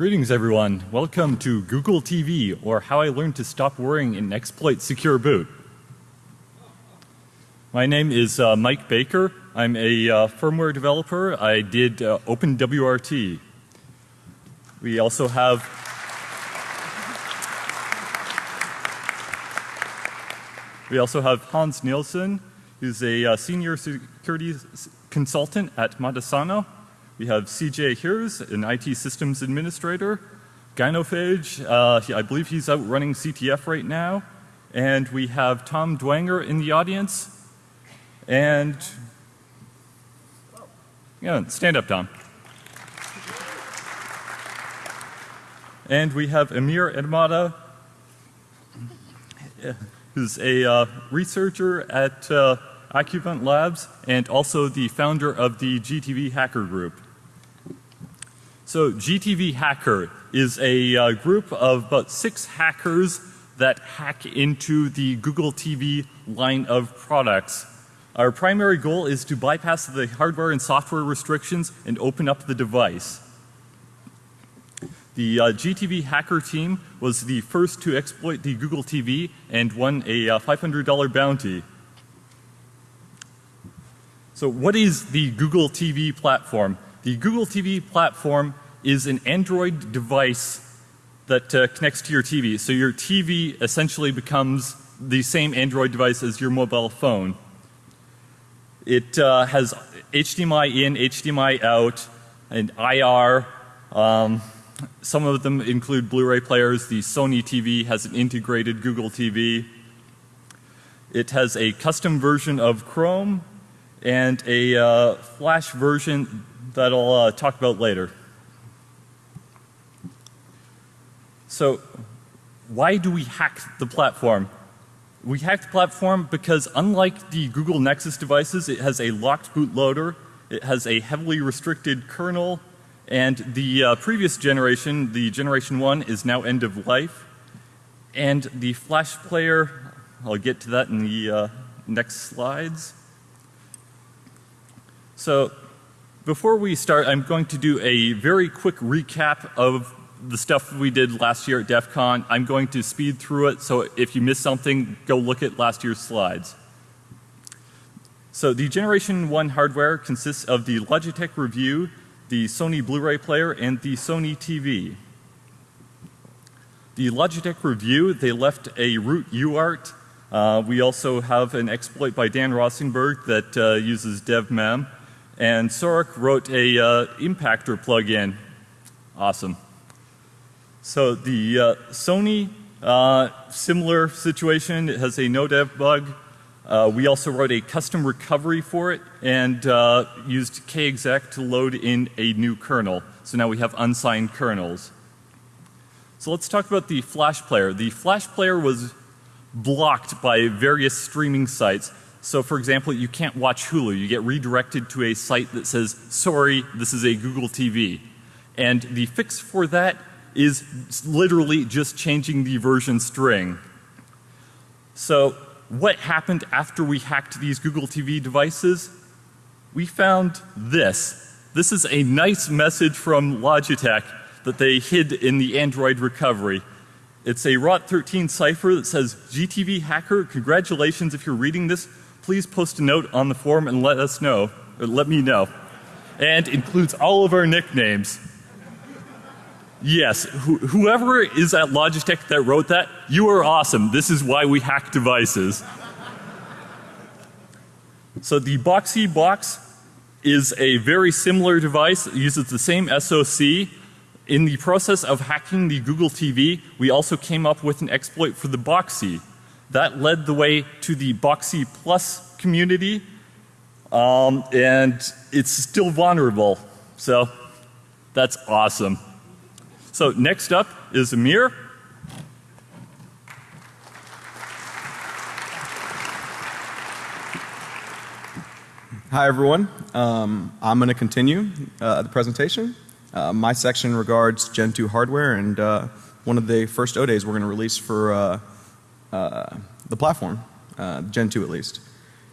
Greetings everyone. Welcome to Google TV or How I Learned to Stop Worrying in Exploit Secure Boot. My name is uh, Mike Baker. I'm a uh, firmware developer. I did uh, OpenWRT. We also have We also have Hans Nielsen, who's a uh, senior security consultant at Matasano. We have CJ Hers, an IT systems administrator. Gynophage, uh, I believe he's out running CTF right now. And we have Tom Dwanger in the audience. And, yeah, stand up, Tom. And we have Amir Edmada, who's a uh, researcher at uh, Labs and also the founder of the GTV Hacker Group. So GTV Hacker is a uh, group of about six hackers that hack into the Google TV line of products. Our primary goal is to bypass the hardware and software restrictions and open up the device. The uh, GTV hacker team was the first to exploit the Google TV and won a uh, $500 bounty. So what is the Google TV platform? The Google TV platform is an Android device that uh, connects to your TV. So your TV essentially becomes the same Android device as your mobile phone. It uh, has HDMI in, HDMI out, and IR. Um, some of them include Blu-ray players. The Sony TV has an integrated Google TV. It has a custom version of Chrome and a uh, flash version that I'll uh, talk about later. So why do we hack the platform? We hack the platform because unlike the Google Nexus devices, it has a locked bootloader, it has a heavily restricted kernel, and the uh, previous generation, the generation 1 is now end of life. And the flash player, I'll get to that in the uh, next slides. So before we start, I'm going to do a very quick recap of the stuff we did last year at DEF CON. I'm going to speed through it, so if you missed something, go look at last year's slides. So the generation 1 hardware consists of the Logitech Review, the Sony Blu-ray player, and the Sony TV. The Logitech Review, they left a root UART. Uh, we also have an exploit by Dan Rosenberg that uh, uses devmem. And Sorek wrote a uh, impactor plugin. Awesome. So the uh, Sony, uh, similar situation. It has a no dev bug. Uh, we also wrote a custom recovery for it and uh, used kexec to load in a new kernel. So now we have unsigned kernels. So let's talk about the Flash player. The Flash player was blocked by various streaming sites. So for example, you can't watch Hulu. You get redirected to a site that says, sorry, this is a Google TV. And the fix for that is literally just changing the version string. So what happened after we hacked these Google TV devices? We found this. This is a nice message from Logitech that they hid in the Android recovery. It's a ROT13 cipher that says GTV hacker, congratulations if you're reading this, please post a note on the forum and let us know, or let me know. And includes all of our nicknames. Yes, Wh whoever is at Logitech that wrote that, you are awesome. This is why we hack devices. so the Boxy box is a very similar device. It uses the same SOC. In the process of hacking the Google TV, we also came up with an exploit for the Boxee. That led the way to the Boxy Plus community. Um, and it's still vulnerable. So that's awesome. So next up is Amir. Hi everyone. Um, I'm going to continue uh, the presentation. Uh, my section regards Gen 2 hardware and uh, one of the first O days we're going to release for uh, the platform, uh, Gen 2 at least.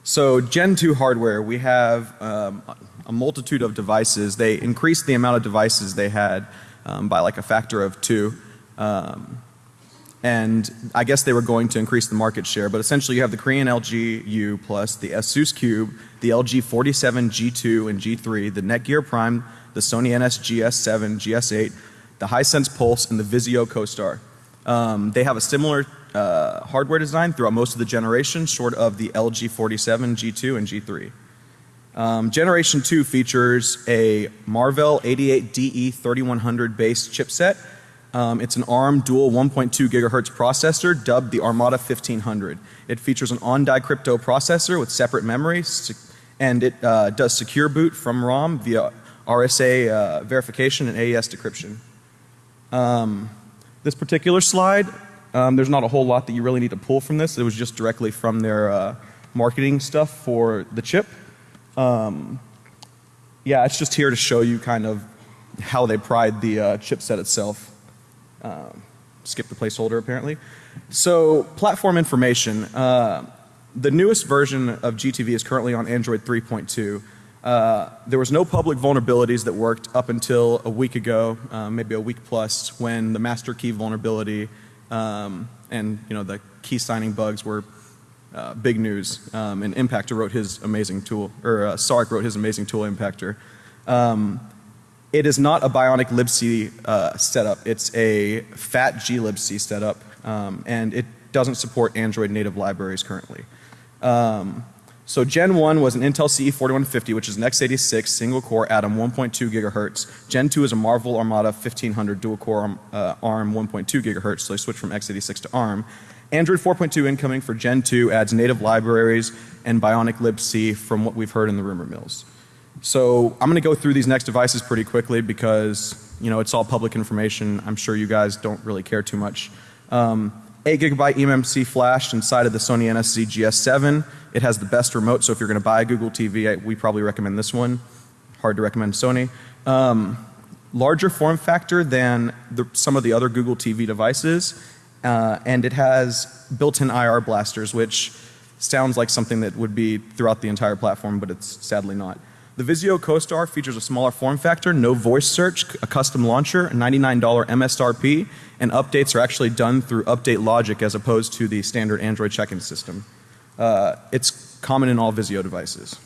So Gen 2 hardware, we have um, a multitude of devices. They increased the amount of devices they had um, by like a factor of two. Um, and I guess they were going to increase the market share, but essentially you have the Korean LG U plus the Asus Cube, the LG 47 G2 and G3, the Netgear Prime, the Sony NS GS7, GS8, the Hisense Pulse, and the Vizio CoStar. Um, they have a similar uh, hardware design throughout most of the generation, short of the LG 47, G2, and G3. Um, generation 2 features a Marvell 88DE 3100 based chipset um, it's an ARM dual 1.2 gigahertz processor dubbed the Armada 1500. It features an on-die crypto processor with separate memory and it uh, does secure boot from ROM via RSA uh, verification and AES decryption. Um, this particular slide, um, there's not a whole lot that you really need to pull from this. It was just directly from their uh, marketing stuff for the chip. Um, yeah, it's just here to show you kind of how they pride the uh, chipset itself. Um, skip the placeholder apparently. So platform information. Uh, the newest version of GTV is currently on Android 3.2. Uh, there was no public vulnerabilities that worked up until a week ago, uh, maybe a week plus, when the master key vulnerability um, and you know the key signing bugs were uh, big news. Um, and Impactor wrote his amazing tool, or uh, Sark wrote his amazing tool Impactor. Um, it is not a Bionic libc uh, setup. It's a fat glibc setup, um, and it doesn't support Android native libraries currently. Um, so Gen 1 was an Intel CE4150 which is an x86 single core Atom 1.2 gigahertz. Gen 2 is a Marvel Armada 1500 dual core uh, ARM 1.2 gigahertz so they switched from x86 to ARM. Android 4.2 incoming for Gen 2 adds native libraries and Bionic libc from what we've heard in the rumor mills. So I'm going to go through these next devices pretty quickly because you know it's all public information. I'm sure you guys don't really care too much. Um, 8 gigabyte eMMC flash inside of the Sony NSZ GS7. It has the best remote so if you're going to buy a Google TV I, we probably recommend this one. Hard to recommend Sony. Um, larger form factor than the, some of the other Google TV devices uh, and it has built-in IR blasters which sounds like something that would be throughout the entire platform but it's sadly not. The Vizio CoStar features a smaller form factor, no voice search, a custom launcher, $99 MSRP, and updates are actually done through update logic as opposed to the standard Android check-in system. Uh, it's common in all Vizio devices.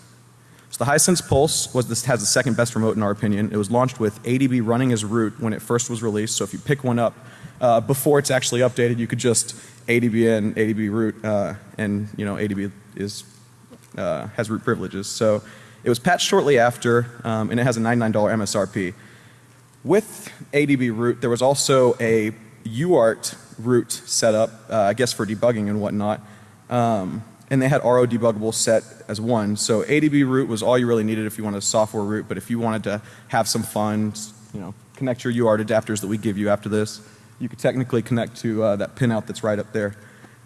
So the Hisense Pulse was this has the second best remote in our opinion. It was launched with ADB running as root when it first was released. So if you pick one up uh, before it's actually updated, you could just ADB in, ADB root, uh, and you know ADB is uh, has root privileges. So it was patched shortly after um, and it has a $99 MSRP. With ADB root there was also a UART root set up uh, I guess for debugging and whatnot. Um, and they had RO debuggable set as one. So ADB root was all you really needed if you wanted a software root, but if you wanted to have some fun, you know, connect your UART adapters that we give you after this, you could technically connect to uh, that pinout that's right up there.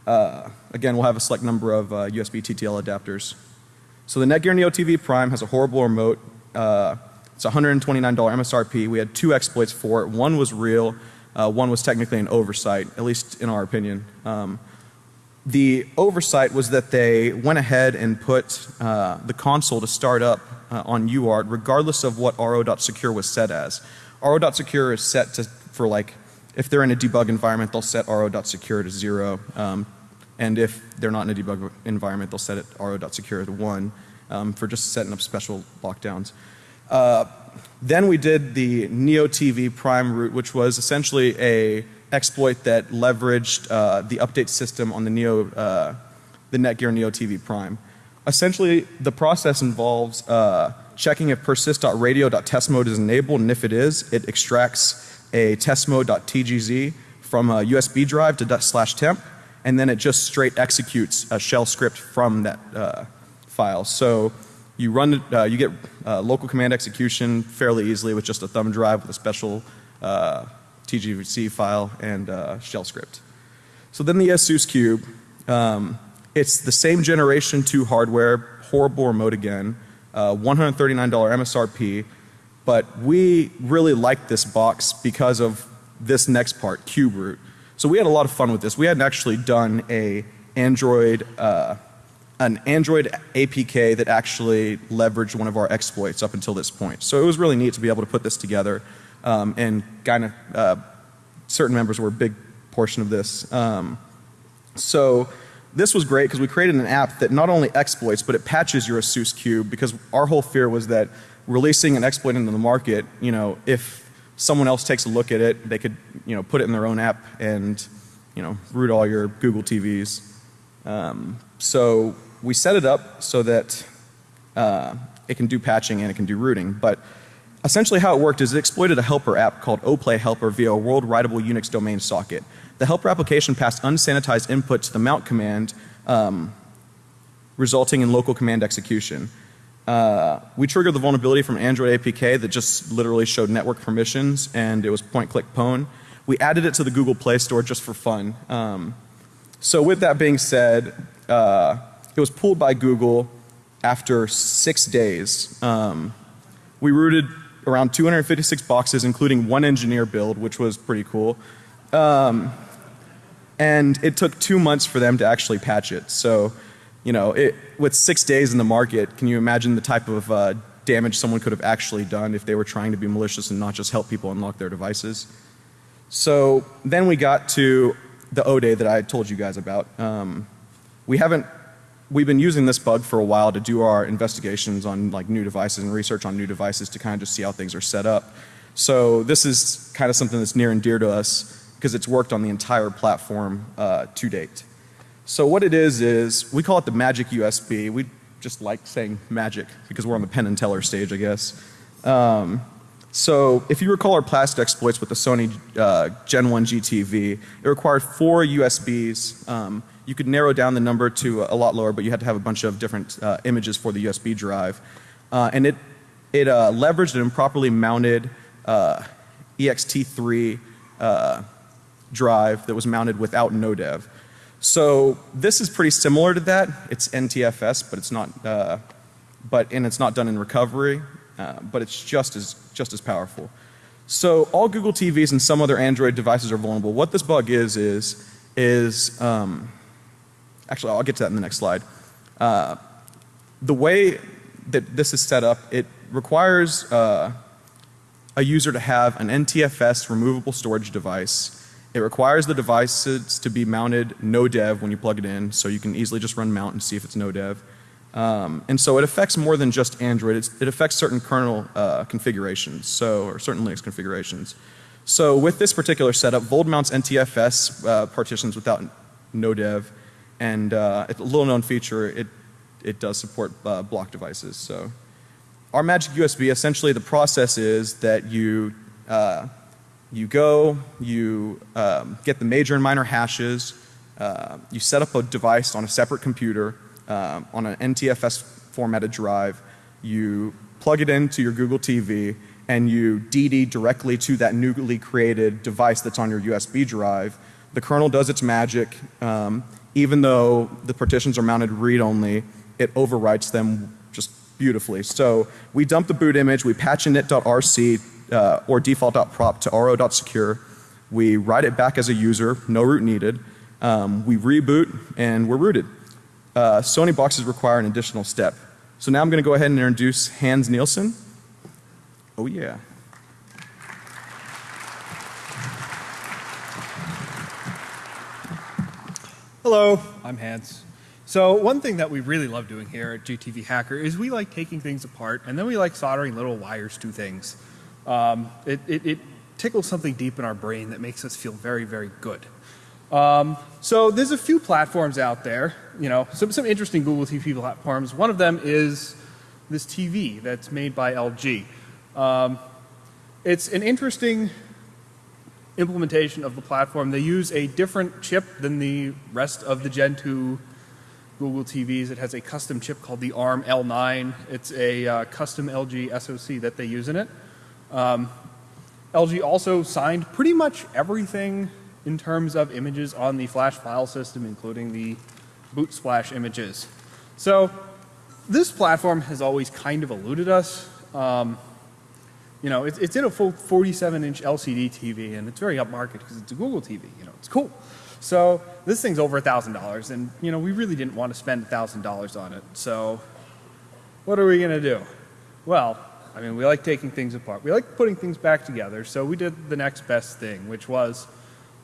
Uh, again, we'll have a select number of uh, USB TTL adapters. So the Netgear Neo TV Prime has a horrible remote. Uh, it's $129 MSRP. We had two exploits for it. One was real. Uh, one was technically an oversight, at least in our opinion. Um, the oversight was that they went ahead and put uh, the console to start up uh, on UART regardless of what ro.secure was set as. ro.secure is set to for like if they're in a debug environment they'll set ro.secure to 0. Um, and if they're not in a debug environment, they'll set it ro.secure to 1 um, for just setting up special lockdowns. Uh, then we did the Neo TV Prime root, which was essentially a exploit that leveraged uh, the update system on the Neo, uh, the Netgear Neo TV Prime. Essentially, the process involves uh, checking if persist.radio.test mode is enabled, and if it is, it extracts a test mode.tgz from a USB drive to slash temp and then it just straight executes a shell script from that uh, file. So you run, uh, you get uh, local command execution fairly easily with just a thumb drive with a special uh, TGC file and uh, shell script. So then the ASUS Cube, um, it's the same generation 2 hardware, horrible remote again, uh, $139 MSRP, but we really like this box because of this next part, Cube root. So we had a lot of fun with this. We hadn't actually done a Android, uh, an Android APK that actually leveraged one of our exploits up until this point. So it was really neat to be able to put this together. um, and kind of uh, certain members were a big portion of this. Um, so this was great because we created an app that not only exploits but it patches your ASUS Cube because our whole fear was that releasing an exploit into the market, you know, if someone else takes a look at it, they could, you know, put it in their own app and, you know, root all your Google TVs. Um, so we set it up so that uh, it can do patching and it can do rooting. But essentially how it worked is it exploited a helper app called oplay helper via a world writable Unix domain socket. The helper application passed unsanitized input to the mount command um, resulting in local command execution. Uh, we triggered the vulnerability from Android APK that just literally showed network permissions and it was point click pwn. We added it to the Google Play Store just for fun. Um, so with that being said, uh, it was pulled by Google after six days. Um, we rooted around 256 boxes including one engineer build which was pretty cool. Um, and it took two months for them to actually patch it. So, you know, it, with six days in the market, can you imagine the type of uh, damage someone could have actually done if they were trying to be malicious and not just help people unlock their devices? So then we got to the O day that I told you guys about. Um, we haven't we've been using this bug for a while to do our investigations on like new devices and research on new devices to kind of just see how things are set up. So this is kind of something that's near and dear to us because it's worked on the entire platform uh, to date. So what it is is we call it the magic USB. We just like saying magic because we're on the pen and Teller stage I guess. Um, so if you recall our past exploits with the Sony uh, Gen 1 GTV, it required four USBs. Um, you could narrow down the number to a lot lower, but you had to have a bunch of different uh, images for the USB drive. Uh, and it, it uh, leveraged an improperly mounted uh, ext3 uh, drive that was mounted without NoDev. So this is pretty similar to that. It's NTFS, but it's not, uh, but and it's not done in recovery, uh, but it's just as just as powerful. So all Google TVs and some other Android devices are vulnerable. What this bug is is is um, Actually, I'll get to that in the next slide. Uh, the way that this is set up, it requires uh, a user to have an NTFS removable storage device. It requires the devices to be mounted no dev when you plug it in, so you can easily just run mount and see if it's no dev. Um, and so it affects more than just Android. It's, it affects certain kernel uh, configurations, so or certain Linux configurations. So with this particular setup, Vold mounts NTFS uh, partitions without no dev and uh, it's a little known feature. It it does support uh, block devices. So our Magic USB essentially the process is that you uh, you go, you um, get the major and minor hashes, uh, you set up a device on a separate computer um, on an NTFS formatted drive, you plug it into your Google TV and you DD directly to that newly created device that's on your USB drive. The kernel does its magic. Um, even though the partitions are mounted read only, it overwrites them just beautifully. So we dump the boot image, we patch init.rc uh, or default.prop to ro.secure. We write it back as a user, no root needed. Um, we reboot and we're rooted. Uh, Sony boxes require an additional step. So now I'm going to go ahead and introduce Hans Nielsen. Oh yeah. Hello, I'm Hans. So one thing that we really love doing here at GTV Hacker is we like taking things apart and then we like soldering little wires to things. Um, it, it, it, tickles something deep in our brain that makes us feel very, very good. Um, so there's a few platforms out there, you know, some, some interesting Google TV platforms. One of them is this TV that's made by LG. Um, it's an interesting implementation of the platform. They use a different chip than the rest of the Gen 2 Google TVs. It has a custom chip called the ARM L9. It's a uh, custom LG SoC that they use in it. Um, LG also signed pretty much everything in terms of images on the flash file system including the boot splash images. So this platform has always kind of eluded us. Um, you know, it's, it's in a full 47 inch LCD TV and it's very upmarket because it's a Google TV, you know, it's cool. So this thing's over a thousand dollars and you know, we really didn't want to spend a thousand dollars on it. So what are we going to do? Well, I mean, we like taking things apart. We like putting things back together. So we did the next best thing, which was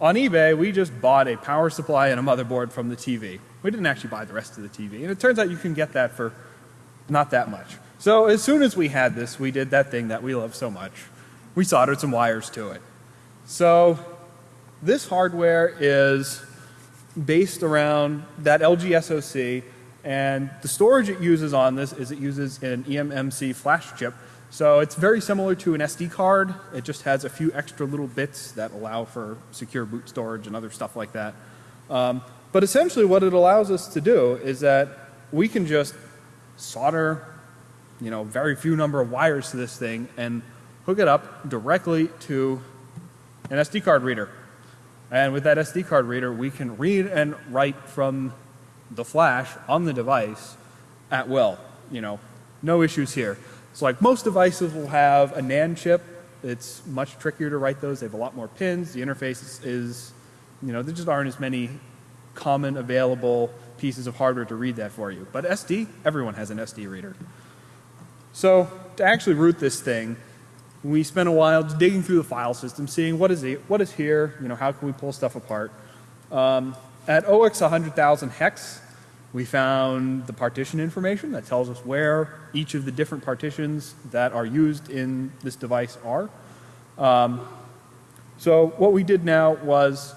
on eBay, we just bought a power supply and a motherboard from the TV. We didn't actually buy the rest of the TV. And it turns out you can get that for not that much. So as soon as we had this, we did that thing that we love so much. We soldered some wires to it. So this hardware is based around that LG SoC and the storage it uses on this is it uses an eMMC flash chip. So it's very similar to an SD card. It just has a few extra little bits that allow for secure boot storage and other stuff like that. Um, but essentially what it allows us to do is that we can just solder, you know, very few number of wires to this thing and hook it up directly to an SD card reader. And with that SD card reader, we can read and write from the flash on the device at will. You know, no issues here. So like most devices will have a NAND chip. It's much trickier to write those. They have a lot more pins. The interface is, is you know, there just aren't as many common available pieces of hardware to read that for you. But SD, everyone has an SD reader. So to actually root this thing, we spent a while digging through the file system, seeing what is, what is here, you know, how can we pull stuff apart. Um, at OX 100,000 hex, we found the partition information that tells us where each of the different partitions that are used in this device are. Um, so what we did now was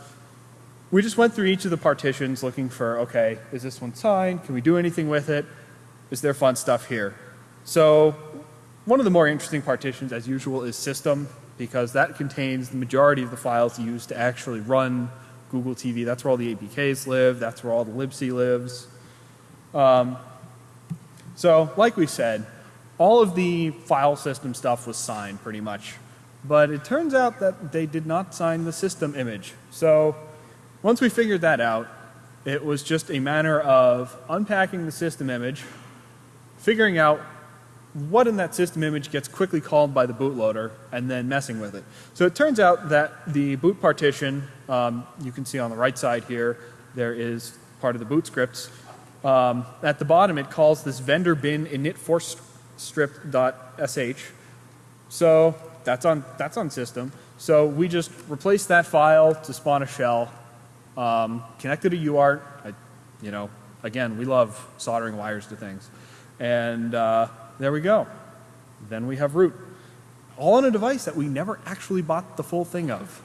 we just went through each of the partitions looking for, okay, is this one signed? Can we do anything with it? Is there fun stuff here? So one of the more interesting partitions, as usual, is system because that contains the majority of the files used to actually run Google TV. That's where all the APKs live. That's where all the libc lives. Um, so, like we said, all of the file system stuff was signed pretty much. But it turns out that they did not sign the system image. So, once we figured that out, it was just a matter of unpacking the system image, figuring out what in that system image gets quickly called by the bootloader and then messing with it. So it turns out that the boot partition, um, you can see on the right side here, there is part of the boot scripts. Um, at the bottom it calls this vendor bin init force strip.sh. So that's on, that's on system. So we just replace that file to spawn a shell, um, connect it to UART. I, you know, again, we love soldering wires to things. And uh, there we go. Then we have root. All on a device that we never actually bought the full thing of.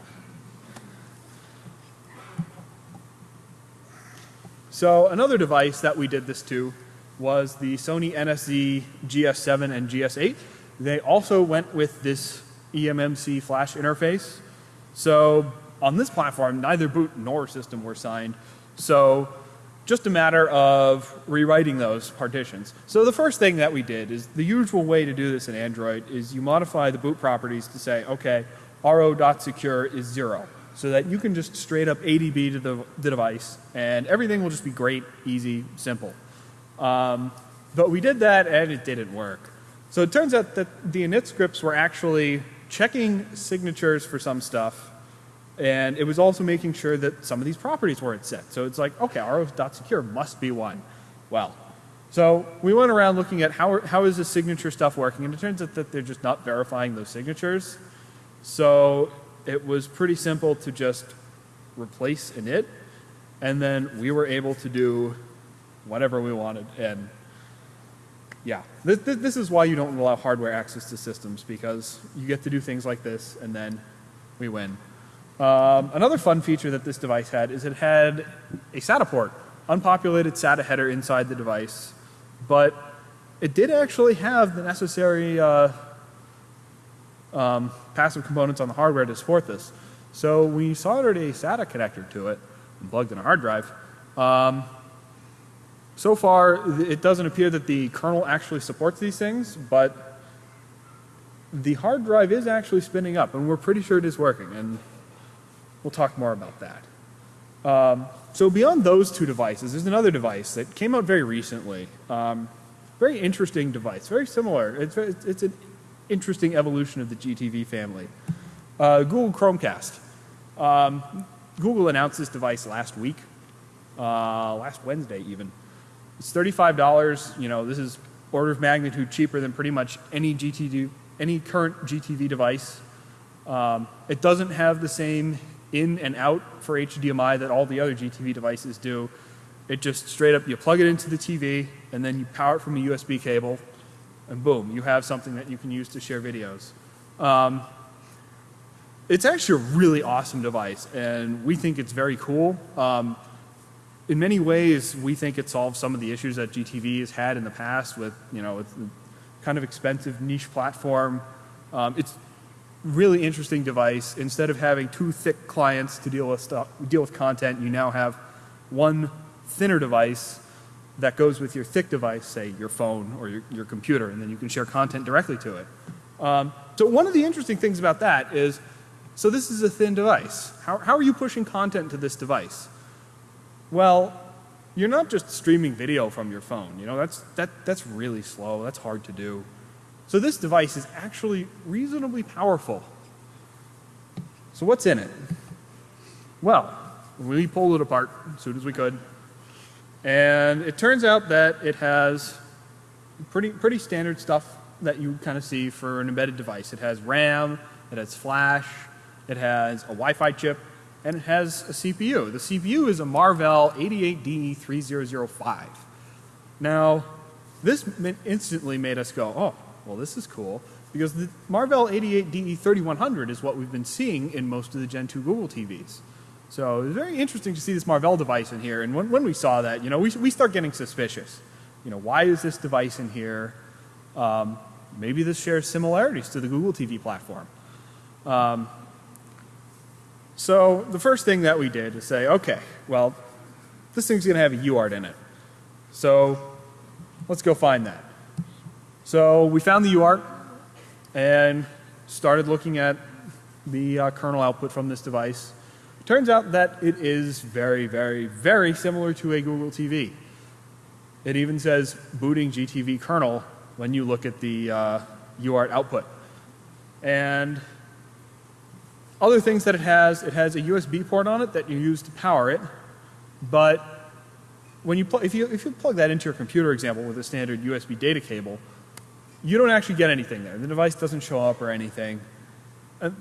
So another device that we did this to was the Sony NSZ GS7 and GS8. They also went with this eMMC flash interface. So on this platform, neither boot nor system were signed. So just a matter of rewriting those partitions. So the first thing that we did is the usual way to do this in Android is you modify the boot properties to say, okay, ro.secure is zero. So that you can just straight up ADB to the, the device and everything will just be great, easy, simple. Um, but we did that and it didn't work. So it turns out that the init scripts were actually checking signatures for some stuff and it was also making sure that some of these properties weren't set. So it's like, okay, ro.secure must be one. Well, so we went around looking at how, how is this signature stuff working, and it turns out that they're just not verifying those signatures. So it was pretty simple to just replace init, and then we were able to do whatever we wanted. And yeah, this, this is why you don't allow hardware access to systems, because you get to do things like this, and then we win. Um, another fun feature that this device had is it had a SATA port, unpopulated SATA header inside the device, but it did actually have the necessary uh, um, passive components on the hardware to support this. So we soldered a SATA connector to it and plugged in a hard drive. Um, so far, it doesn't appear that the kernel actually supports these things, but the hard drive is actually spinning up, and we're pretty sure it is working. And We'll talk more about that. Um, so beyond those two devices, there's another device that came out very recently. Um, very interesting device, very similar. It's, it's an interesting evolution of the GTV family. Uh, Google Chromecast. Um, Google announced this device last week, uh, last Wednesday even. It's $35. You know, this is order of magnitude cheaper than pretty much any GTV, any current GTV device. Um, it doesn't have the same in and out for HDMI that all the other GTV devices do. It just straight up, you plug it into the TV and then you power it from a USB cable and boom, you have something that you can use to share videos. Um, it's actually a really awesome device and we think it's very cool. Um, in many ways, we think it solves some of the issues that GTV has had in the past with, you know, kind of expensive niche platform. Um, it's really interesting device. Instead of having two thick clients to deal with stuff, deal with content, you now have one thinner device that goes with your thick device, say your phone or your, your computer, and then you can share content directly to it. Um, so one of the interesting things about that is, so this is a thin device. How, how are you pushing content to this device? Well, you're not just streaming video from your phone. You know, that's, that, that's really slow. That's hard to do. So this device is actually reasonably powerful. So what's in it? Well, we pulled it apart as soon as we could. And it turns out that it has pretty, pretty standard stuff that you kind of see for an embedded device. It has RAM, it has flash, it has a Wi-Fi chip, and it has a CPU. The CPU is a Marvell 88DE3005. Now, this instantly made us go, oh, well, this is cool, because the Marvell 88DE3100 is what we've been seeing in most of the Gen 2 Google TVs. So it was very interesting to see this Marvell device in here, and when, when we saw that, you know, we, we start getting suspicious. You know, why is this device in here? Um, maybe this shares similarities to the Google TV platform. Um, so the first thing that we did is say, okay, well, this thing's going to have a UART in it. So let's go find that. So we found the UART and started looking at the uh, kernel output from this device. Turns out that it is very, very, very similar to a Google TV. It even says booting GTV kernel when you look at the uh, UART output. And other things that it has, it has a USB port on it that you use to power it, but when you if you if you plug that into your computer example with a standard USB data cable, you don't actually get anything there. The device doesn't show up or anything. And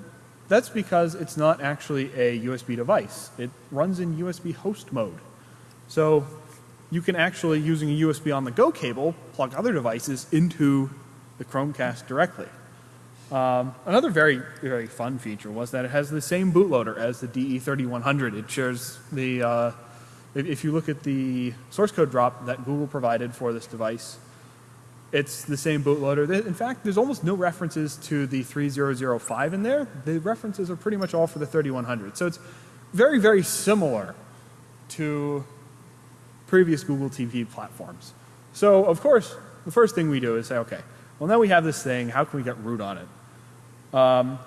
that's because it's not actually a USB device. It runs in USB host mode. So you can actually, using a USB on the go cable, plug other devices into the Chromecast directly. Um, another very, very fun feature was that it has the same bootloader as the DE3100. It shares the, uh, if, if you look at the source code drop that Google provided for this device, it's the same bootloader. In fact, there's almost no references to the 3005 in there. The references are pretty much all for the 3100. So it's very, very similar to previous Google TV platforms. So of course, the first thing we do is say, okay, well now we have this thing, how can we get root on it? Um,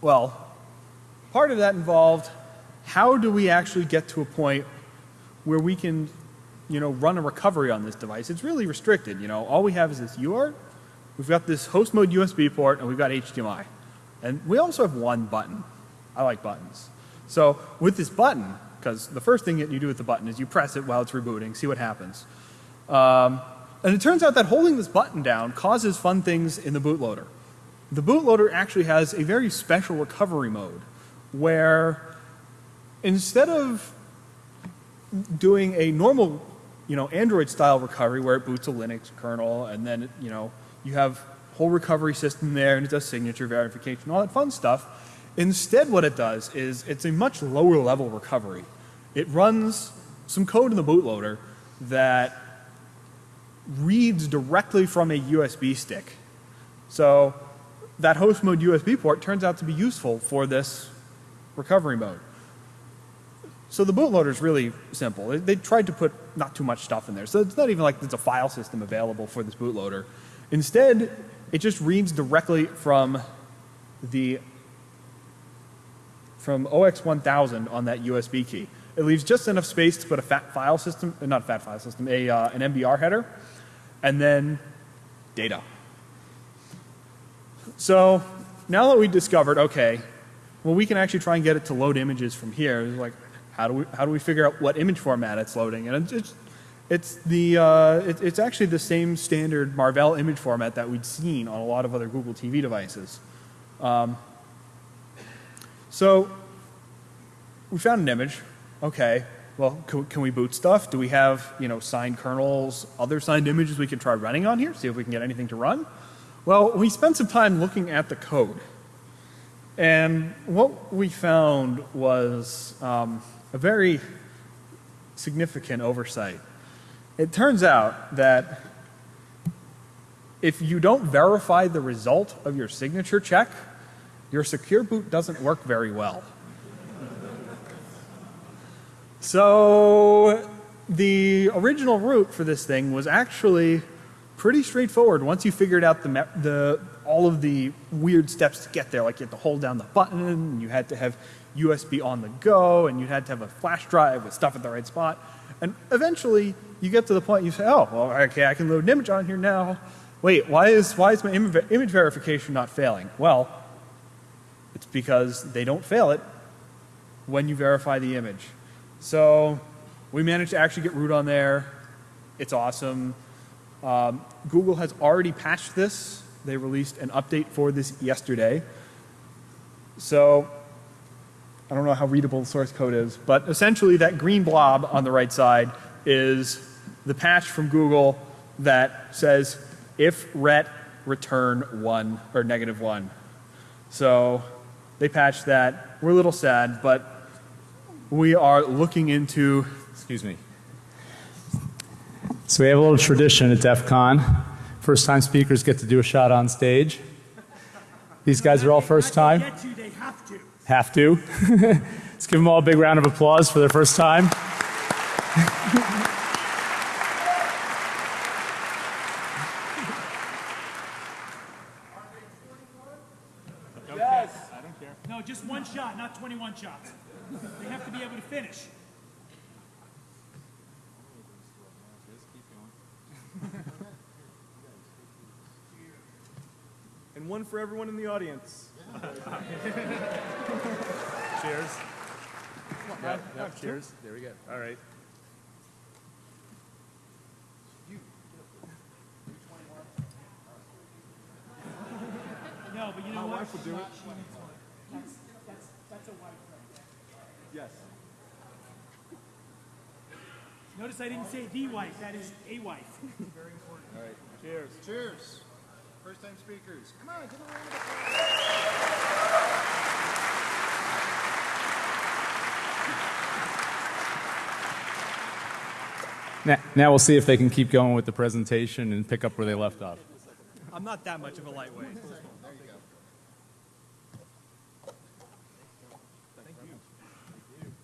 well, part of that involved how do we actually get to a point where we can, you know, run a recovery on this device? It's really restricted. You know, all we have is this UART. We've got this host mode USB port, and we've got HDMI, and we also have one button. I like buttons. So with this button, because the first thing that you do with the button is you press it while it's rebooting, see what happens. Um, and it turns out that holding this button down causes fun things in the bootloader the bootloader actually has a very special recovery mode where instead of doing a normal, you know, Android style recovery where it boots a Linux kernel and then, you know, you have whole recovery system there and it does signature verification, all that fun stuff. Instead what it does is it's a much lower level recovery. It runs some code in the bootloader that reads directly from a USB stick. So that host mode USB port turns out to be useful for this recovery mode. So the bootloader is really simple. They, tried to put not too much stuff in there. So it's not even like there's a file system available for this bootloader. Instead, it just reads directly from the from OX1000 on that USB key. It leaves just enough space to put a fat file system, not a fat file system, a, uh, an MBR header, and then data. So now that we discovered, okay, well we can actually try and get it to load images from here. Like, how do we how do we figure out what image format it's loading? And it's It's the uh, it, it's actually the same standard Marvell image format that we'd seen on a lot of other Google TV devices. Um, so we found an image. Okay, well, can, can we boot stuff? Do we have you know signed kernels, other signed images we can try running on here? See if we can get anything to run. Well, we spent some time looking at the code, and what we found was um, a very significant oversight. It turns out that if you don't verify the result of your signature check, your secure boot doesn't work very well. So the original route for this thing was actually pretty straightforward once you figured out the, the all of the weird steps to get there. Like you had to hold down the button, and you had to have USB on the go, and you had to have a flash drive with stuff at the right spot. And eventually, you get to the point you say, oh, well, okay, I can load an image on here now. Wait, why is, why is my image verification not failing? Well, it's because they don't fail it when you verify the image. So we managed to actually get root on there. It's awesome. Um, Google has already patched this. They released an update for this yesterday. So I don't know how readable the source code is, but essentially that green blob on the right side is the patch from Google that says if ret return 1 or negative 1. So they patched that. We're a little sad, but we are looking into, excuse me. So we have a little tradition at DEF CON. First time speakers get to do a shot on stage. These guys are all first time. They have to. Let's give them all a big round of applause for their first time. No, just one shot, not 21 shots. They have to be able to finish. And one for everyone in the audience. Cheers. Yep, yep, cheers. There we go. All right. No, but you know what? wife would do it. That's, that's, that's a wife right Yes. Notice I didn't say the wife, that is a wife. Very important. All right. Cheers. Cheers. First time speakers. Come on, give a round of applause. Now, now we'll see if they can keep going with the presentation and pick up where they left off. I'm not that much of a lightweight.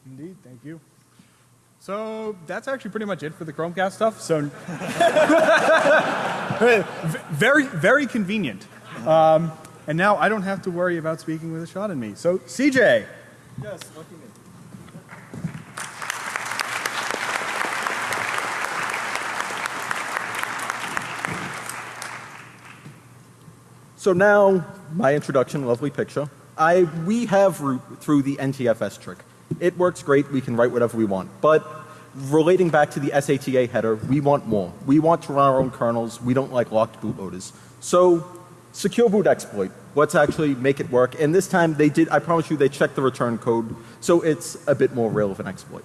Indeed, thank you. So that's actually pretty much it for the Chromecast stuff. So V- very, very convenient. Um, and now I don't have to worry about speaking with a shot in me. So CJ, Yes, lucky me. So now, my introduction, lovely picture. I, we have root through the NTFS trick. It works great, we can write whatever we want. But relating back to the SATA header, we want more. We want to run our own kernels, we don't like locked bootloaders. So, secure boot exploit. Let's actually make it work. And this time they did, I promise you, they checked the return code, so it's a bit more relevant exploit.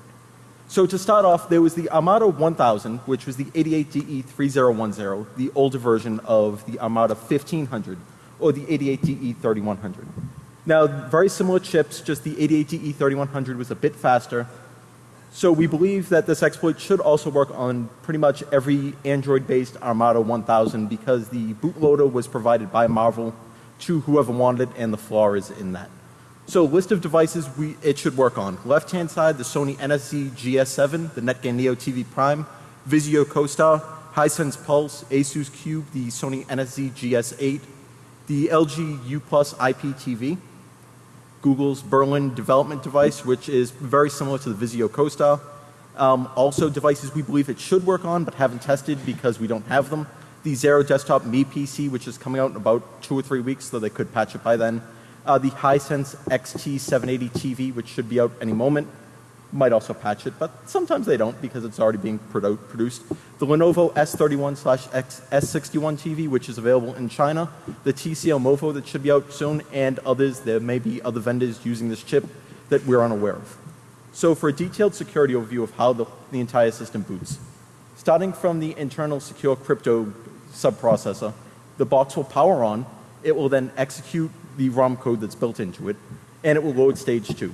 So to start off, there was the Armada 1000, which was the 88DE3010, the older version of the Armada 1500, or the 88DE3100. Now, very similar chips, just the 88DE3100 was a bit faster. So we believe that this exploit should also work on pretty much every Android-based Armada 1000 because the bootloader was provided by Marvel to whoever wanted it, and the flaw is in that. So list of devices we, it should work on. Left hand side, the Sony NSC GS7, the Netgear Neo TV Prime, Vizio CoStar, Hisense Pulse, Asus Cube, the Sony NSC GS8, the LG U Plus IPTV, Google's Berlin development device, which is very similar to the Vizio CoStar. Um, also devices we believe it should work on but haven't tested because we don't have them. The Zero Desktop Me PC, which is coming out in about two or three weeks, so they could patch it by then uh, the Hisense XT780 TV, which should be out any moment, might also patch it, but sometimes they don't because it's already being produ- produced. The Lenovo S31 slash S61 TV, which is available in China, the TCL Movo that should be out soon, and others. There may be other vendors using this chip that we're unaware of. So for a detailed security overview of how the, the entire system boots, starting from the internal secure crypto subprocessor, the box will power on, it will then execute the ROM code that's built into it, and it will load stage two.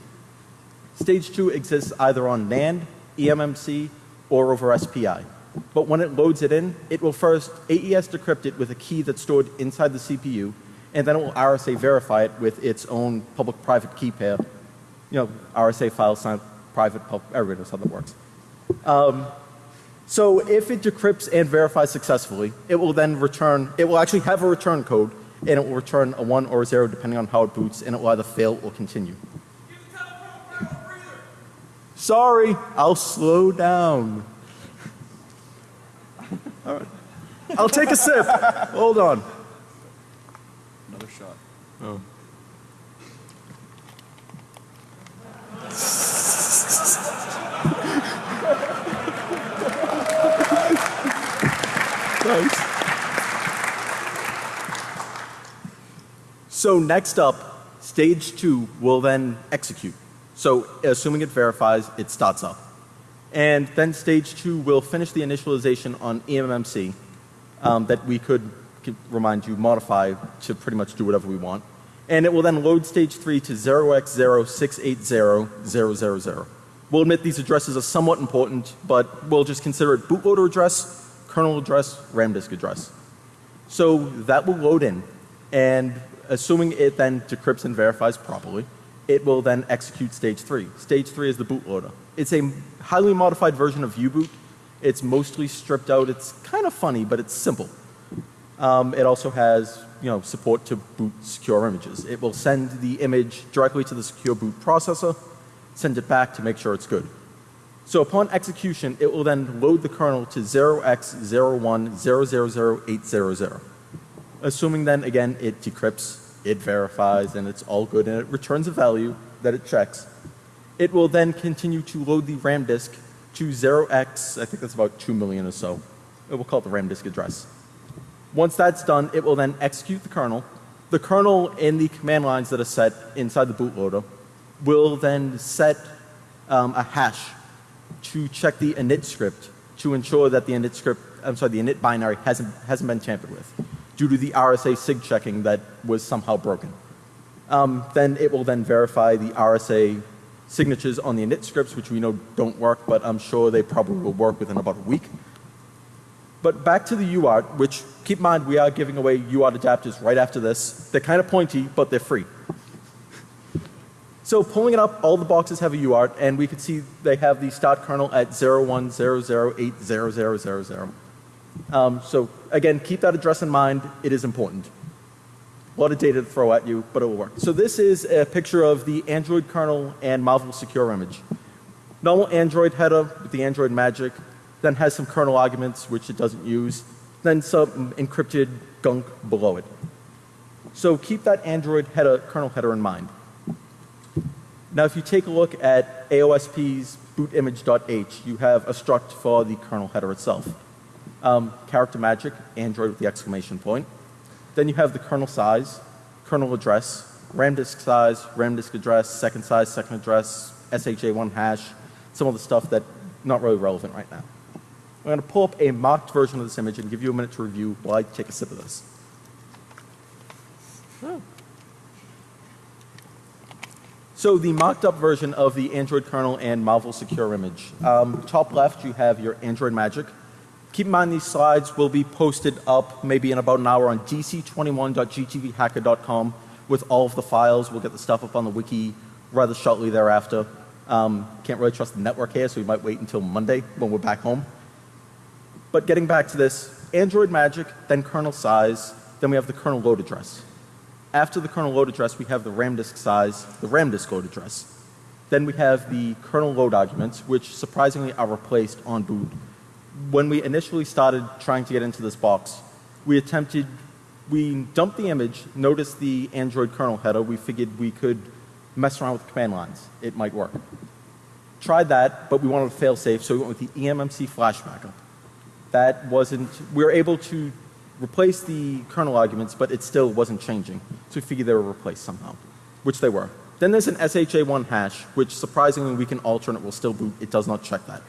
Stage two exists either on NAND, eMMC, or over SPI. But when it loads it in, it will first AES decrypt it with a key that's stored inside the CPU, and then it will RSA verify it with its own public-private key pair. You know, RSA file sign, private, public, everybody knows how that works. Um, so if it decrypts and verifies successfully, it will then return, it will actually have a return code, and it will return a 1 or a 0 depending on how it boots, and it will either fail or continue. Sorry, I'll slow down. All right. I'll take a sip. Hold on. Another shot. Oh. Thanks. So next up, stage two will then execute. So assuming it verifies, it starts up. And then stage two will finish the initialization on eMMC um, that we could, could remind you, modify to pretty much do whatever we want. And it will then load stage three to 0x068000. We'll admit these addresses are somewhat important, but we'll just consider it bootloader address, kernel address, RAM disk address. So that will load in, and assuming it then decrypts and verifies properly, it will then execute stage three. Stage three is the bootloader. It's a highly modified version of U-boot. It's mostly stripped out. It's kind of funny, but it's simple. Um, it also has, you know, support to boot secure images. It will send the image directly to the secure boot processor, send it back to make sure it's good. So upon execution, it will then load the kernel to 0x01000800. Assuming then again it decrypts, it verifies, and it's all good, and it returns a value that it checks. It will then continue to load the RAM disk to 0x, I think that's about 2 million or so. It will call it the RAM disk address. Once that's done, it will then execute the kernel. The kernel and the command lines that are set inside the bootloader will then set um, a hash to check the init script to ensure that the init script, I'm sorry, the init binary hasn't, hasn't been tampered with due to the RSA sig checking that was somehow broken. Um, then it will then verify the RSA signatures on the init scripts, which we know don't work, but I'm sure they probably will work within about a week. But back to the UART, which keep in mind we are giving away UART adapters right after this. They're kind of pointy, but they're free. So pulling it up, all the boxes have a UART, and we can see they have the start kernel at 0100800000. Um, so again, keep that address in mind. It is important. A lot of data to throw at you, but it will work. So this is a picture of the Android kernel and Marvel Secure image. Normal Android header with the Android magic, then has some kernel arguments which it doesn't use, then some encrypted gunk below it. So keep that Android header, kernel header in mind. Now if you take a look at AOSP's bootimage.h, you have a struct for the kernel header itself. Um, character magic, Android with the exclamation point. Then you have the kernel size, kernel address, RAM disk size, RAM disk address, second size, second address, SHA1 hash, some of the stuff that not really relevant right now. I'm going to pull up a mocked version of this image and give you a minute to review while I take a sip of this. So the mocked up version of the Android kernel and Marvel Secure image. Um, top left you have your Android Magic. Keep in mind these slides will be posted up maybe in about an hour on dc21.gtvhacker.com with all of the files. We'll get the stuff up on the wiki rather shortly thereafter. Um, can't really trust the network here, so we might wait until Monday when we're back home. But getting back to this, Android Magic, then kernel size, then we have the kernel load address. After the kernel load address, we have the RAM disk size, the RAM disk load address. Then we have the kernel load arguments, which surprisingly are replaced on boot. When we initially started trying to get into this box, we attempted, we dumped the image, noticed the Android kernel header, we figured we could mess around with command lines. It might work. tried that, but we wanted a fail safe, so we went with the eMMC flash backup. That wasn't, we were able to replace the kernel arguments, but it still wasn't changing. So we figured they were replaced somehow, which they were. Then there's an SHA1 hash, which surprisingly we can alter and it will still boot. It does not check that.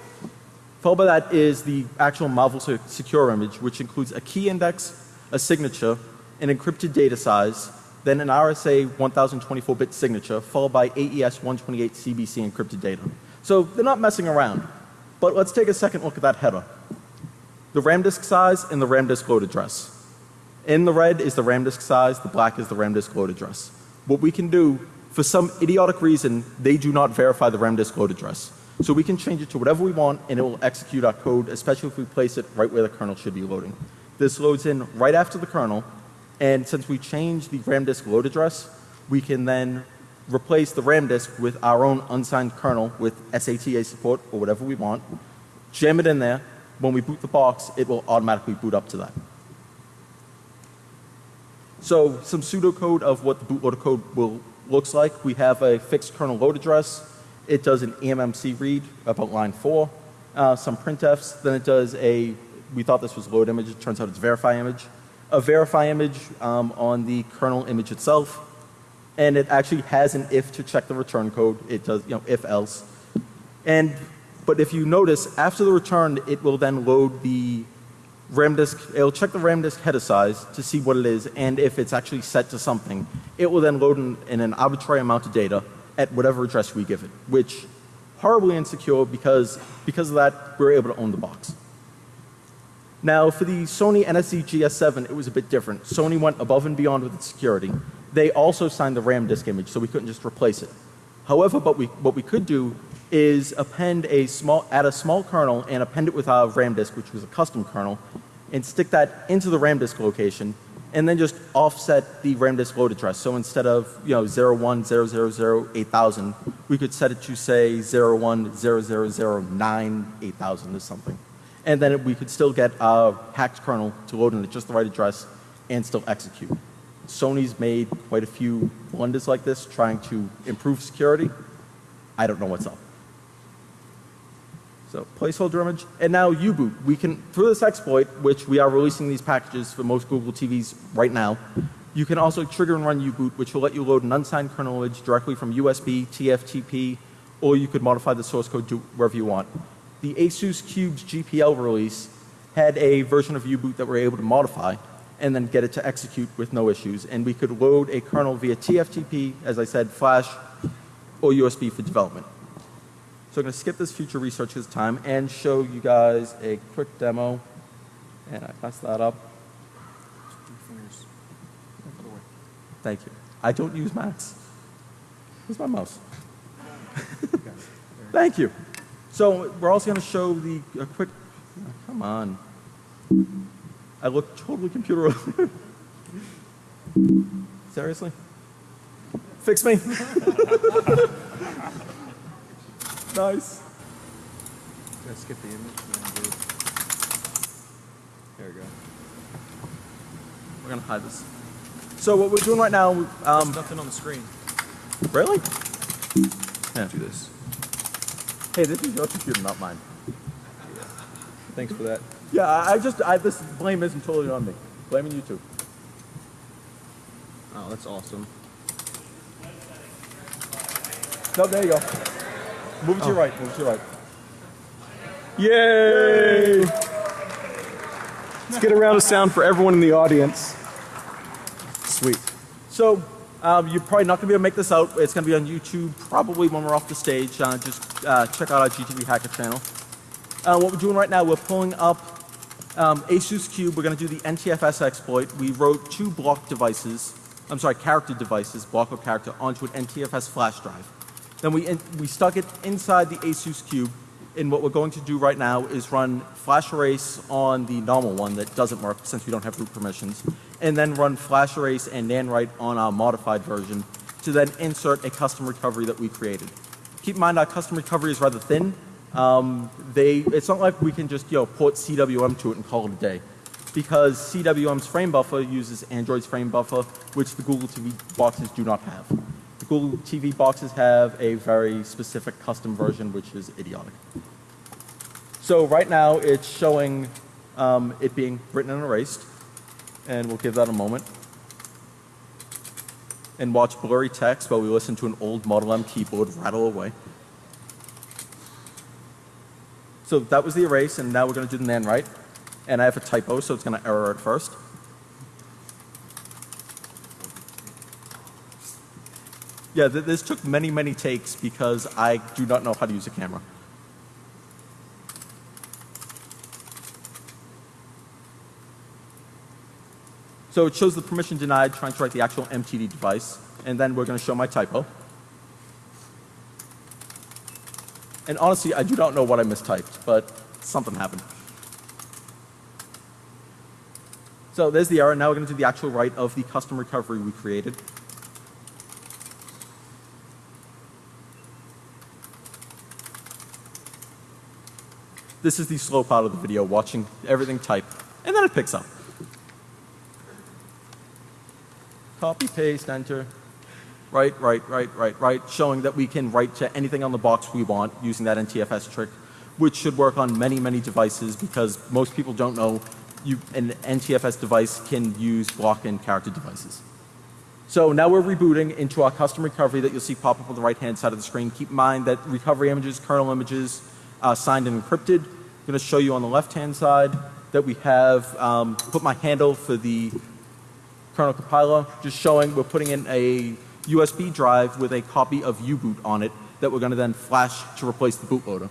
Followed by that is the actual Marvel Secure image, which includes a key index, a signature, an encrypted data size, then an RSA 1024-bit signature, followed by AES 128 CBC encrypted data. So they're not messing around. But let's take a second look at that header. The RAM disk size and the RAM disk load address. In the red is the RAM disk size, the black is the RAM disk load address. What we can do, for some idiotic reason, they do not verify the RAM disk load address. So we can change it to whatever we want and it will execute our code, especially if we place it right where the kernel should be loading. This loads in right after the kernel and since we changed the RAM disk load address, we can then replace the RAM disk with our own unsigned kernel with SATA support or whatever we want, jam it in there. When we boot the box, it will automatically boot up to that. So some pseudocode of what the bootloader code will looks like. We have a fixed kernel load address. It does an eMMC read about line four, uh, some printfs. Then it does a. We thought this was load image. It turns out it's verify image. A verify image um, on the kernel image itself, and it actually has an if to check the return code. It does you know if else, and but if you notice after the return, it will then load the RAM disk, it'll check the RAM disk header size to see what it is and if it's actually set to something. It will then load in, in an arbitrary amount of data at whatever address we give it, which horribly insecure because because of that we're able to own the box. Now for the Sony NSE GS7 it was a bit different. Sony went above and beyond with its security. They also signed the RAM disk image so we couldn't just replace it. However, but we, what we could do is append a small, add a small kernel and append it with our RAM disk, which was a custom kernel, and stick that into the RAM disk location, and then just offset the RAM disk load address. So instead of you know 01008000, we could set it to say 0100098000 or something, and then we could still get a hacked kernel to load in at just the right address and still execute. Sony's made quite a few blunders like this trying to improve security. I don't know what's up. So placeholder image. And now U-boot. We can, through this exploit, which we are releasing these packages for most Google TVs right now, you can also trigger and run U-boot, which will let you load an unsigned kernel image directly from USB, TFTP, or you could modify the source code to wherever you want. The Asus Cubes GPL release had a version of U-boot that we're able to modify and then get it to execute with no issues. And we could load a kernel via TFTP, as I said, flash, or USB for development. So I'm going to skip this future research this time and show you guys a quick demo. And I pass that up. Thank you. I don't use Macs. Where's my mouse? Thank you. So we're also going to show the a quick. Come on. I look totally computer. Seriously? Fix me. nice. Did I skip the image? There we go. We're to hide this. So what we're doing right now, um, Nothing on the screen. really? Yeah. Do this. Hey, this is your computer, not mine. Thanks for that. Yeah, I I just, I, this blame isn't totally on me. Blaming you too. Oh, that's awesome. No, there you go. Move it to your right, move it to your right. Yay! Let's get a round of sound for everyone in the audience. Sweet. So, um, you're probably not going to be able to make this out. It's going to be on YouTube probably when we're off the stage. Uh, just uh, check out our GTV Hacker channel. Uh, what we're doing right now, we're pulling up um, Asus Cube. We're going to do the NTFS exploit. We wrote two block devices, I'm sorry, character devices, block of character, onto an NTFS flash drive. Then we, we stuck it inside the Asus Cube. And what we're going to do right now is run flash erase on the normal one that doesn't work since we don't have root permissions. And then run flash erase and NAND on our modified version to then insert a custom recovery that we created. Keep in mind our custom recovery is rather thin. Um, they, it's not like we can just you know, port CWM to it and call it a day. Because CWM's frame buffer uses Android's frame buffer, which the Google TV boxes do not have. Google TV boxes have a very specific custom version, which is idiotic. So right now it's showing um, it being written and erased, and we'll give that a moment. And watch blurry text while we listen to an old Model M keyboard rattle away. So that was the erase, and now we're going to do the nan write. And I have a typo, so it's going to error at first. Yeah, th this took many, many takes because I do not know how to use a camera. So it shows the permission denied trying to write the actual MTD device, and then we're going to show my typo. And honestly, I do not know what I mistyped, but something happened. So there's the error. Now we're going to do the actual write of the custom recovery we created. This is the slow part of the video, watching everything type, and then it picks up. Copy, paste, enter. Right, right, right, right, right, showing that we can write to anything on the box we want using that NTFS trick, which should work on many, many devices because most people don't know you, an NTFS device can use block and character devices. So now we're rebooting into our custom recovery that you'll see pop up on the right hand side of the screen. Keep in mind that recovery images, kernel images, uh, signed and encrypted. I'm going to show you on the left hand side that we have um, put my handle for the kernel compiler, just showing we're putting in a USB drive with a copy of U-boot on it that we're going to then flash to replace the bootloader.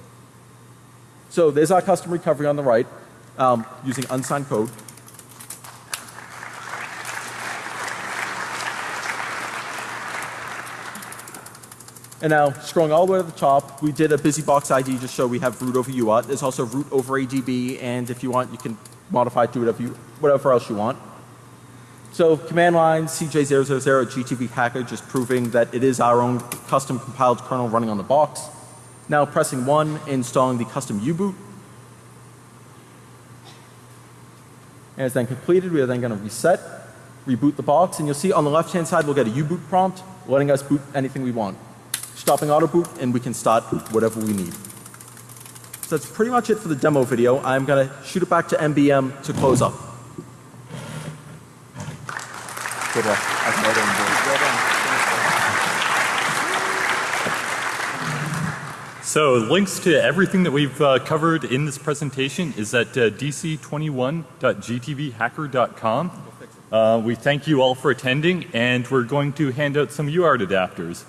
So there's our custom recovery on the right um, using unsigned code. And now scrolling all the way to the top, we did a BusyBox ID just so we have root over UART. There's also root over ADB and if you want you can modify it to whatever, you, whatever else you want. So command line CJ000 GTV hacker just proving that it is our own custom compiled kernel running on the box. Now pressing 1 installing the custom U-boot. And it's then completed. We are then going to reset, reboot the box and you'll see on the left hand side we'll get a U-boot prompt letting us boot anything we want. Stopping auto boot and we can start whatever we need. So that's pretty much it for the demo video. I'm going to shoot it back to MBM to close up. Good luck. I can let him do it. Well done. So links to everything that we've uh, covered in this presentation is at uh, dc21.gtvhacker.com. Uh, we thank you all for attending and we're going to hand out some UART adapters.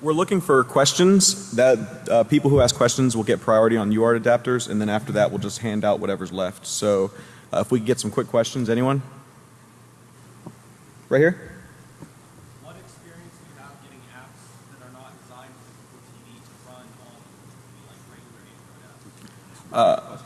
We're looking for questions that uh, people who ask questions will get priority on UART adapters and then after that we'll just hand out whatever's left. So uh, if we could get some quick questions, anyone? Right here? What experience do you have getting apps that are not designed for TV to run on like regular Android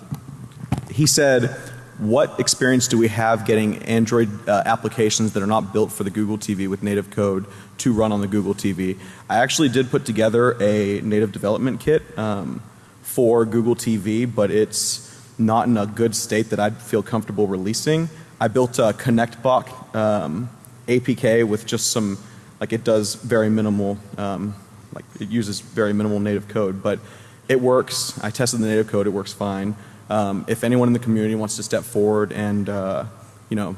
apps? He said, what experience do we have getting Android uh, applications that are not built for the Google TV with native code to run on the Google TV? I actually did put together a native development kit um, for Google TV, but it's not in a good state that I'd feel comfortable releasing. I built a ConnectBox um, APK with just some, like it does very minimal, um, like it uses very minimal native code, but it works. I tested the native code, it works fine. Um, if anyone in the community wants to step forward and, uh, you know,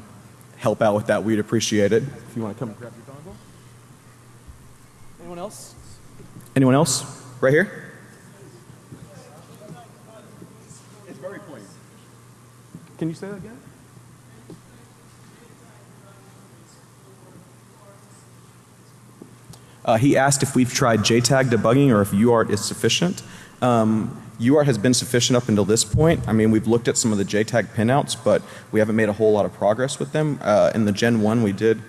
help out with that, we'd appreciate it. If you want to come grab your dongle. Anyone else? Anyone else? Right here? It's very pointy. Can you say that again? Uh, he asked if we've tried JTAG debugging or if UART is sufficient. Um, UART has been sufficient up until this point. I mean, we've looked at some of the JTAG pinouts, but we haven't made a whole lot of progress with them. Uh, in the Gen 1 we did,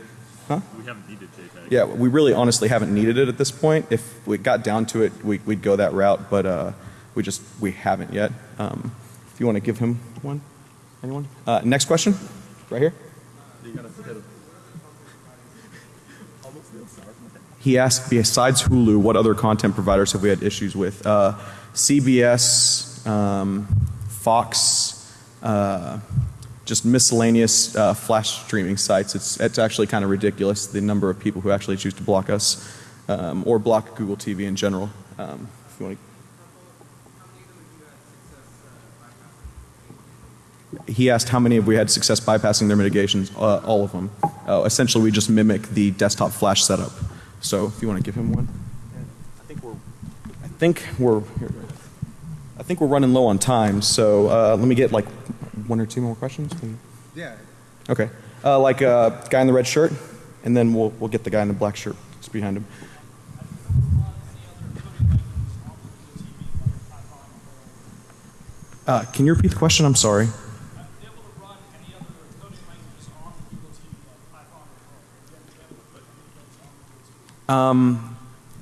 huh? We haven't needed JTAG. Yeah, we really honestly haven't needed it at this point. If we got down to it, we, would go that route, but uh, we just, we haven't yet. Um, if you want to give him one, anyone? Uh, next question, right here. He asked, besides Hulu, what other content providers have we had issues with? Uh, CBS, um, Fox, uh, just miscellaneous uh, flash streaming sites. It's, it's actually kind of ridiculous the number of people who actually choose to block us um, or block Google TV in general. Um, if you want to he asked how many have we had success bypassing their mitigations. Uh, all of them. Uh, essentially, we just mimic the desktop flash setup. So if you want to give him one, I think we're, I think we're, here, I think we're running low on time. So uh, let me get like one or two more questions. Yeah. Okay. Uh, like uh, guy in the red shirt, and then we'll we'll get the guy in the black shirt just behind him. Uh, can you repeat the question? I'm sorry. Um,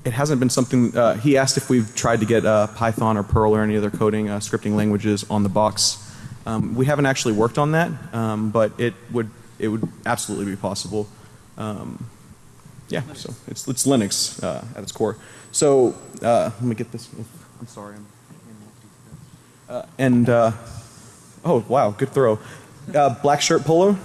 it hasn't been something. Uh, he asked if we've tried to get uh, Python or Perl or any other coding uh, scripting languages on the box. Um, we haven't actually worked on that, um, but it would it would absolutely be possible. Um, yeah, so it's it's Linux uh, at its core. So uh, let me get this. I'm sorry. I'm, uh, and uh, oh wow, good throw. Uh, black shirt polo.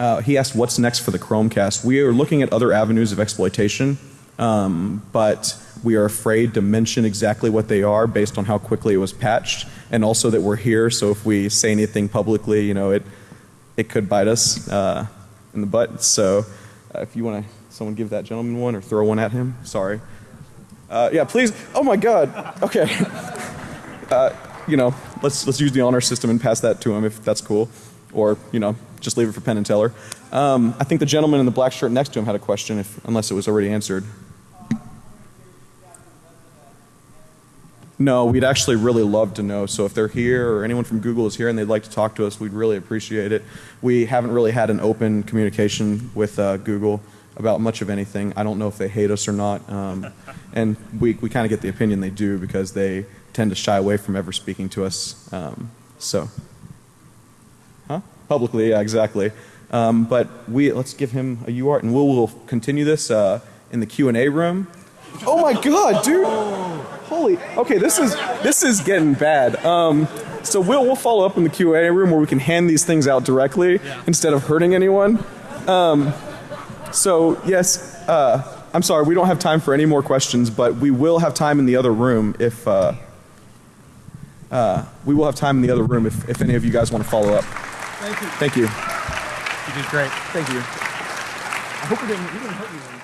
Uh, he asked what's next for the Chromecast. We are looking at other avenues of exploitation, um, but we are afraid to mention exactly what they are based on how quickly it was patched, and also that we're here. So if we say anything publicly, you know, it it could bite us uh, in the butt. So uh, if you want to, someone give that gentleman one or throw one at him. Sorry. Uh, yeah, please. Oh my God. Okay. Uh, you know, let's let's use the honor system and pass that to him if that's cool, or you know, just leave it for Penn and Teller. Um, I think the gentleman in the black shirt next to him had a question, if unless it was already answered. No, we'd actually really love to know. So if they're here or anyone from Google is here and they'd like to talk to us, we'd really appreciate it. We haven't really had an open communication with uh, Google about much of anything. I don't know if they hate us or not. Um, and we, we kind of get the opinion they do because they tend to shy away from ever speaking to us. Um, so? Publicly, yeah, exactly. Um, but we let's give him a UART, and we'll, we'll continue this uh, in the Q and A room. Oh my God, dude! Holy, okay, this is this is getting bad. Um, so we'll we'll follow up in the Q and A room where we can hand these things out directly instead of hurting anyone. Um, so yes, uh, I'm sorry, we don't have time for any more questions, but we will have time in the other room if. Uh, uh, we will have time in the other room if, if any of you guys want to follow up. Thank you. Thank you. You did great. Thank you. I hope we didn't, we didn't hurt you.